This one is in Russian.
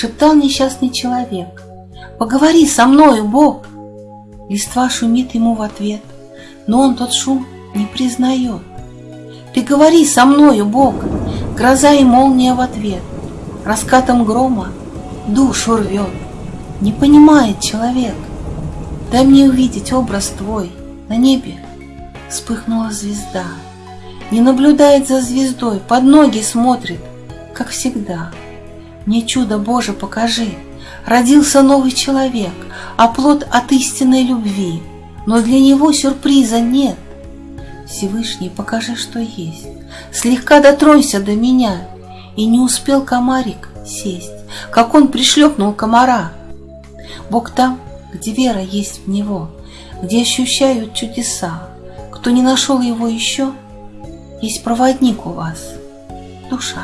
Шептал несчастный человек. Поговори со мною, Бог! Листва шумит ему в ответ, но он тот шум не признает. Ты говори со мною, Бог! Гроза и молния в ответ, раскатом грома душу рвет. Не понимает человек. Дай мне увидеть образ твой на небе. Вспыхнула звезда. Не наблюдает за звездой, под ноги смотрит, как всегда. Мне чудо Боже покажи, Родился новый человек, а плод от истинной любви, Но для него сюрприза нет. Всевышний, покажи, что есть, Слегка дотронься до меня, И не успел комарик сесть, Как он пришлепнул комара. Бог там, где вера есть в Него, Где ощущают чудеса. Кто не нашел его еще, Есть проводник у вас, душа.